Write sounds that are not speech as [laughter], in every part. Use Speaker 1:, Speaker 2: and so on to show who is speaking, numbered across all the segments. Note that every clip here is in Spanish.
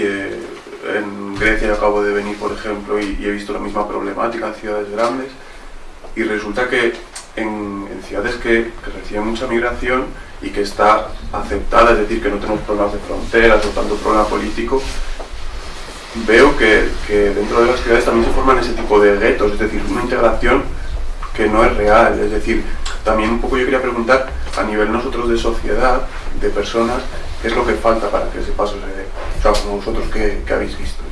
Speaker 1: eh, en Grecia acabo de venir, por ejemplo, y, he visto la misma problemática en ciudades grandes. Y resulta que en, ciudades que, reciben mucha migración y que está aceptada, es decir, que no tenemos problemas de fronteras o tanto problema político, veo que, que, dentro de las ciudades también se forman ese tipo de guetos, es decir, una integración que no es real. Es decir, también un poco yo quería preguntar a nivel nosotros de sociedad, de personas, qué es lo que falta para que ese paso se dé. O sea, como vosotros que, habéis visto.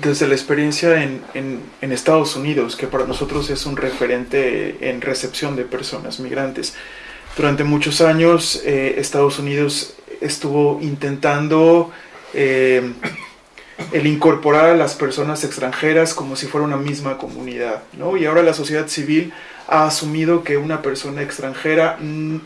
Speaker 2: Desde la experiencia en, en, Estados Unidos, que para nosotros es un referente en recepción de personas migrantes. Durante muchos años eh, Estados Unidos estuvo intentando eh, el incorporar a las personas extranjeras como si fuera una misma comunidad, ¿no? Y ahora la sociedad civil ha asumido que una persona extranjera mm,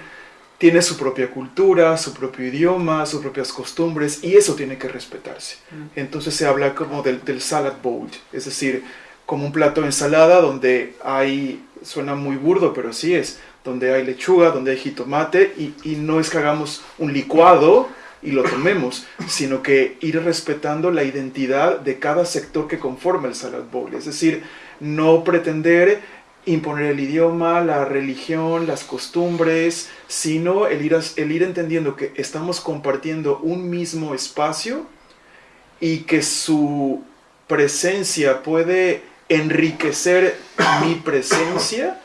Speaker 2: tiene su propia cultura, su propio idioma, sus propias costumbres, y eso tiene que respetarse. Mm. Entonces se habla como del, salad bowl, es decir, como un plato de ensalada donde hay, suena muy burdo, pero así es, donde hay lechuga, donde hay jitomate, y, y no es que hagamos un licuado, y lo tomemos, [coughs] sino que ir respetando la identidad de cada sector que conforma el Salad Bowl. Es decir, no pretender imponer el idioma, la religión, las costumbres, sino el ir, el ir entendiendo que estamos compartiendo un mismo espacio y que su presencia puede enriquecer mi presencia,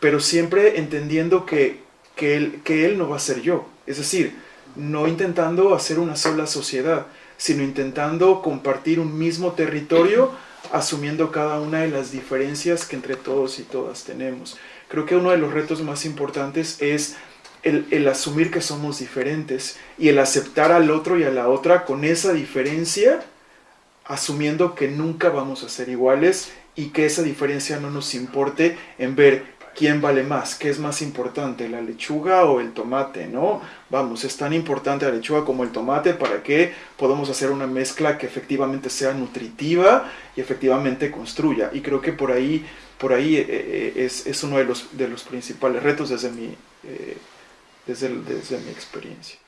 Speaker 2: pero siempre entendiendo que, que, él, que él no va a ser yo. Es decir, no intentando hacer una sola sociedad, sino intentando compartir un mismo territorio, asumiendo cada una de las diferencias que entre todos y todas tenemos. Creo que uno de los retos más importantes es el, asumir que somos diferentes y el aceptar al otro y a la otra con esa diferencia, asumiendo que nunca vamos a ser iguales y que esa diferencia no nos importe en ver quién vale más, qué es más importante, la lechuga o el tomate, ¿no? Vamos, es tan importante la lechuga como el tomate para que podamos hacer una mezcla que efectivamente sea nutritiva y efectivamente construya. Y creo que por ahí, por ahí eh, eh, es, uno de los, de los principales retos desde mi, eh, desde, desde mi experiencia.